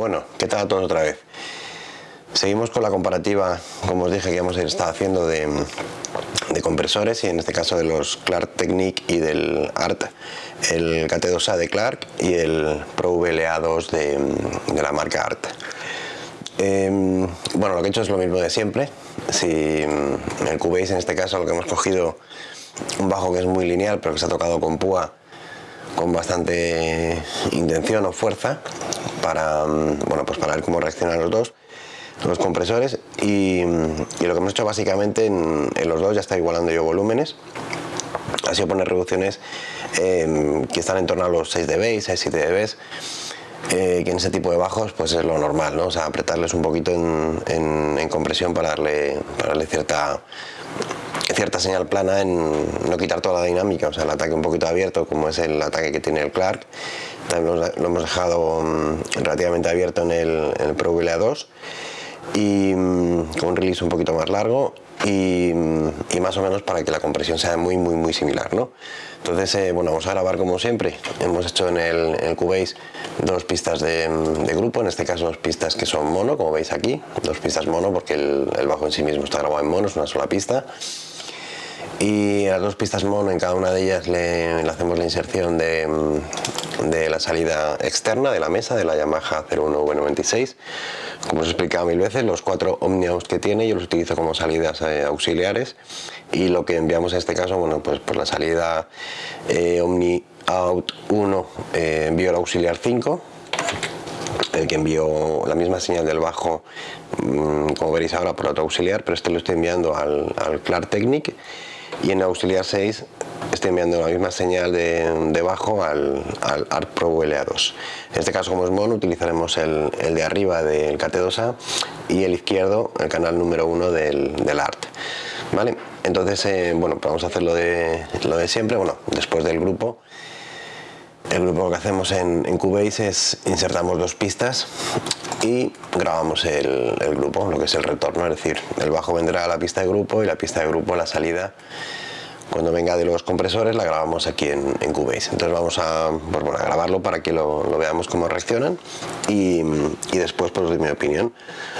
Bueno, ¿qué tal a todos otra vez? Seguimos con la comparativa, como os dije que hemos estado haciendo de, compresores y en este caso de los Clark Technique y del ART, el KT2A de Clark y el Pro VLA2 de, la marca ART. Em, bueno, lo que he hecho es lo mismo de siempre. Si en el Cubase en este caso lo que hemos cogido un bajo que es muy lineal pero que se ha tocado con púa con bastante intención o fuerza para, bueno, pues para ver cómo reaccionan los dos los compresores y, lo que hemos hecho básicamente en, los dos ya está igualando yo volúmenes ha sido poner reducciones em, que están en torno a los 6 dB, 6-7 dB eh, que en ese tipo de bajos pues es lo normal, ¿no? o sea, apretarles un poquito en, compresión para darle, para darle cierta cierta señal plana en no quitar toda la dinámica, o sea, el ataque un poquito abierto, como es el ataque que tiene el Clark, también lo hemos dejado mm, relativamente abierto en el, en Pro VLA 2 y mm, con un release un poquito más largo y, mm, más o menos para que la compresión sea muy muy muy similar ¿no? entonces eh, bueno vamos a grabar como siempre. Hemos hecho en el, Cubase dos pistas de, grupo en este caso dos pistas que son mono como veis aquí. Dos pistas mono porque el bajo en sí mismo está grabado en mono es una sola pista y las dos pistas mono en cada una de ellas le, hacemos la inserción de, de, la salida externa de la mesa de la Yamaha 01V96 como os he explicado mil veces los cuatro Omniaus que tiene yo los utilizo como salidas eh, auxiliares. Y lo que enviamos en este caso bueno pues por la salida eh, Omni Out 1 eh, envío el auxiliar 5 el que envió la misma señal del bajo mm, como veréis ahora por otro auxiliar pero este lo estoy enviando al, al Clark Technic y en auxiliar 6 estoy enviando la misma señal de, bajo al, al ART Pro VLA2. En este caso como es mono utilizaremos el, de arriba del KT2A y el izquierdo el canal número 1 del, del ART. ¿Vale? Entonces, eh, bueno, pues vamos a hacer lo de, lo de siempre, bueno, después del grupo. El grupo que hacemos en, en Cubase es insertamos dos pistas y grabamos el, grupo, lo que es el retorno, es decir, el bajo vendrá a la pista de grupo y la pista de grupo la salida cuando venga de los compresores la grabamos aquí en, Cubase. Entonces vamos a, pues grabarlo para que lo, veamos cómo reaccionan y, después pues doy mi opinión.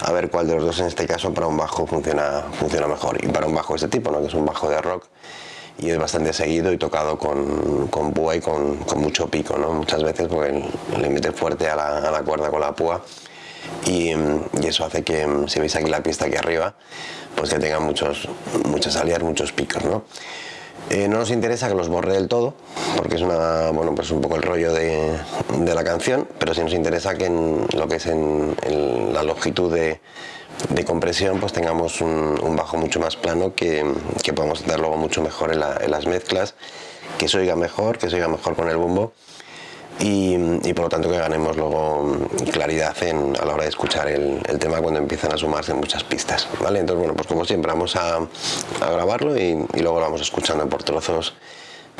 A ver cuál de los dos en este caso para un bajo funciona, funciona mejor. Y para un bajo de este tipo, ¿no? que es un bajo de rock y es bastante seguido y tocado con, con púa y con, mucho pico. ¿no? Muchas veces porque le mete fuerte a la, a la cuerda con la púa y, eso hace que, si veis aquí la pista aquí arriba, pues que tenga muchos, muchas salidas, muchos picos. ¿no? Eh, no nos interesa que los borre del todo, porque es una, bueno, pues un poco el rollo de, de, la canción, pero sí nos interesa que en lo que es en, la longitud de, de, compresión pues tengamos un, bajo mucho más plano que, que podamos dar luego mucho mejor en, en las mezclas, que se oiga mejor, que se oiga mejor con el bombo y, por lo tanto que ganemos luego claridad en, a la hora de escuchar el, tema cuando empiezan a sumarse muchas pistas. ¿vale? Entonces, bueno, pues como siempre vamos a, grabarlo y, luego lo vamos escuchando por trozos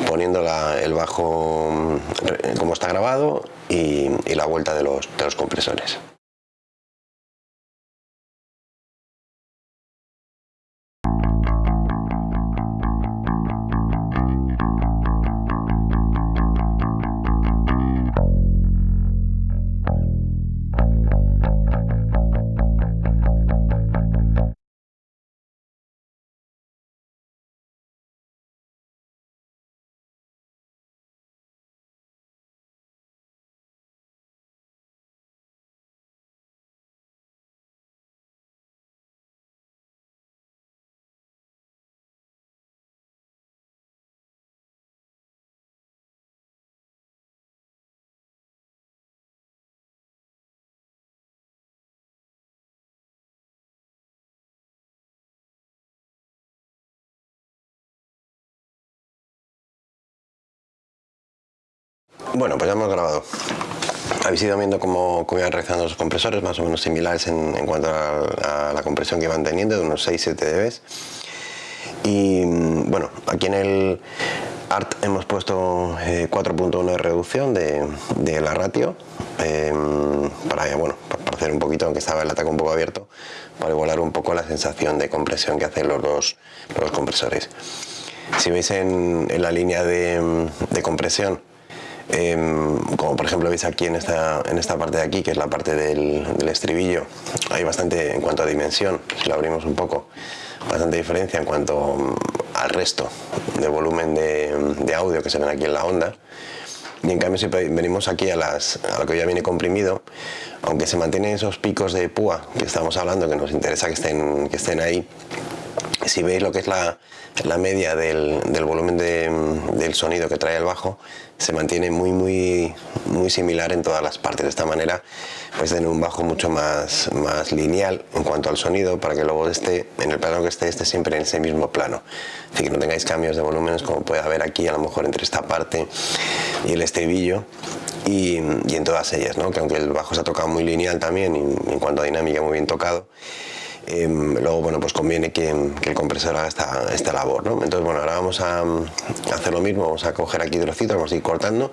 poniendo el bajo mm, como está grabado y, la vuelta de los compresores. Bueno, pues ya hemos grabado. Habéis ido viendo cómo, cómo iban reaccionando los compresores, más o menos similares en, cuanto a, la compresión que iban teniendo, de unos 6-7 dB. Y bueno, aquí en el ART hemos puesto 4.1 eh, de reducción de, la ratio em, para, bueno, para hacer un poquito, aunque estaba el ataque un poco abierto, para igualar un poco la sensación de compresión que hacen los dos los compresores. Si veis en, la línea de compresión, Em, como por ejemplo veis aquí en esta, en esta parte de aquí, que es la parte del, estribillo, hay bastante en cuanto a dimensión, si lo abrimos un poco, bastante diferencia en cuanto mm, al resto de volumen de, audio que se ven aquí en la onda. Y en cambio si venimos aquí a, las, a lo que ya viene comprimido, aunque se mantienen esos picos de púa que estamos hablando, que nos interesa que estén, que estén ahí, si veis lo que es la, la media del, del volumen de, del sonido que trae el bajo, se mantiene muy muy muy similar en todas las partes. De esta manera pues tener un bajo mucho más, más lineal en cuanto al sonido para que luego esté en el plano que esté, esté siempre en ese mismo plano. Así que no tengáis cambios de volúmenes como puede haber aquí a lo mejor entre esta parte y el estribillo y, en todas ellas, ¿no? que aunque el bajo se ha tocado muy lineal también en cuanto a dinámica muy bien tocado, Em, luego bueno pues conviene que, el compresor haga esta, labor ¿no? entonces bueno ahora vamos a, hacer lo mismo. Vamos a coger aquí trocitos vamos a ir cortando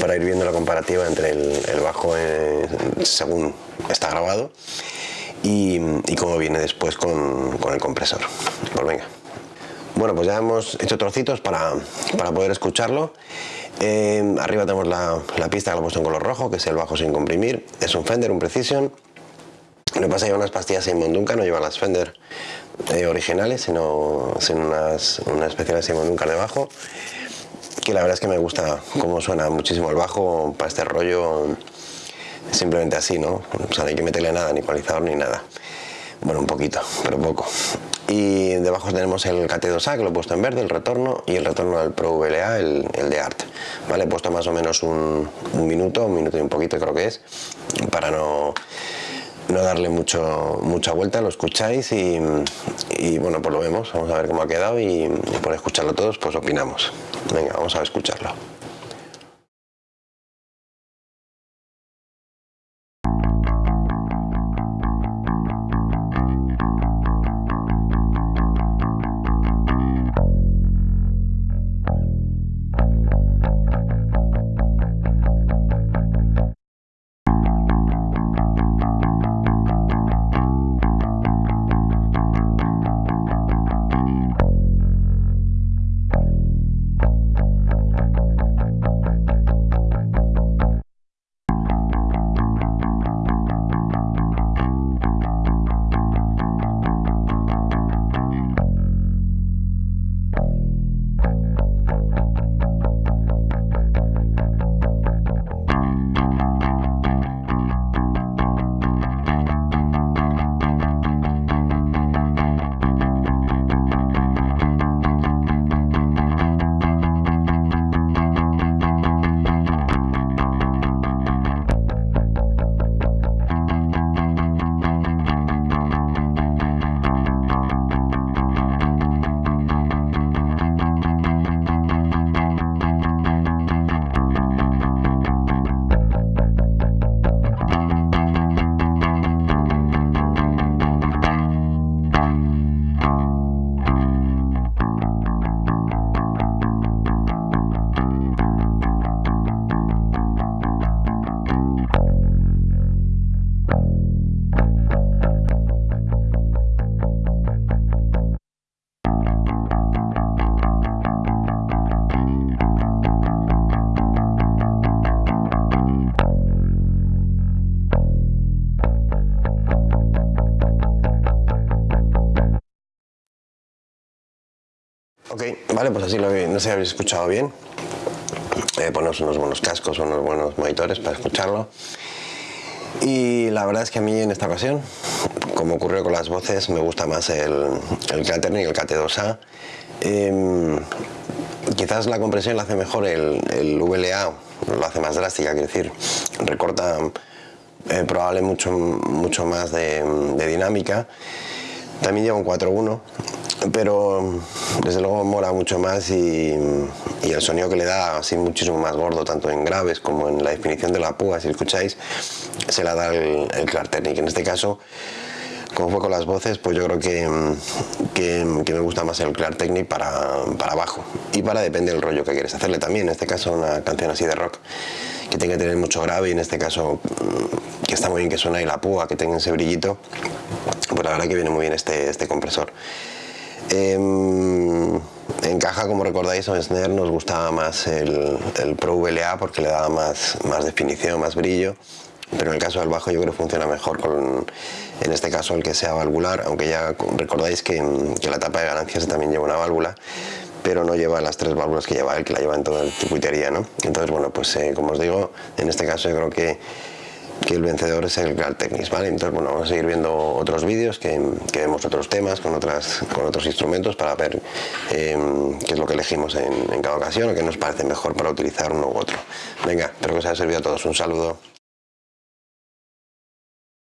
para ir viendo la comparativa entre el, bajo eh, según está grabado y, cómo viene después con, el compresor. Pues venga. Bueno pues ya hemos hecho trocitos para, poder escucharlo. Em, arriba tenemos la, la pista que lo he puesto en color rojo que es el bajo sin comprimir. Es un Fender, un Precision lo que pasa es que unas pastillas Simon Duncan, no llevan las Fender eh, originales, sino, unas, unas especiales Simon Duncan debajo, que la verdad es que me gusta cómo suena muchísimo el bajo para este rollo, simplemente así, ¿no? O sea, no hay que meterle nada, ni ecualizador ni nada. Bueno, un poquito, pero poco. Y debajo tenemos el KT2A, que lo he puesto en verde, el retorno, y el retorno del Pro VLA, el, el de Art. ¿Vale? He puesto más o menos un, un minuto, un minuto y un poquito creo que es, para no no darle mucho, mucha vuelta, lo escucháis y, bueno, pues lo vemos, vamos a ver cómo ha quedado y, y por escucharlo todos pues opinamos. Venga, vamos a escucharlo. Ok, vale, pues así lo no sé si habéis escuchado bien. Eh, unos buenos cascos unos buenos monitores para escucharlo. Y la verdad es que a mí en esta ocasión, como ocurrió con las voces, me gusta más el, el Claterning, el KT2A. Em, quizás la compresión la hace mejor el, el VLA, lo hace más drástica, quiero decir, recorta eh, probablemente mucho, mucho más de, de dinámica. También lleva un 4.1 pero desde luego mola mucho más y, el sonido que le da así muchísimo más gordo tanto en graves como en la definición de la púa si escucháis se la da el, el Technic en este caso como fue con las voces pues yo creo que, que, me gusta más el Clark Technic para, para abajo. Y para depende del rollo que quieres hacerle también. En este caso una canción así de rock que tenga que tener mucho grave y en este caso mm, que está muy bien que suena y la púa que tenga ese brillito pues la verdad que viene muy bien este, este compresor Em, en caja, como recordáis, en Snare nos gustaba más el, el Pro VLA porque le daba más, más definición, más brillo pero en el caso del bajo yo creo que funciona mejor con, en este caso el que sea valvular, aunque ya recordáis que, que la tapa de ganancias también lleva una válvula, pero no lleva las tres válvulas que lleva él, que la lleva en toda la circuitería, ¿no? Entonces, bueno, pues eh, como os digo, en este caso yo creo que, que el vencedor es el Grand Technics, ¿vale? Entonces, bueno, vamos a seguir viendo otros vídeos, que, que, vemos otros temas con, otras, con otros instrumentos para ver eh, qué es lo que elegimos en, en cada ocasión o qué nos parece mejor para utilizar uno u otro. Venga, espero que os haya servido a todos. Un saludo.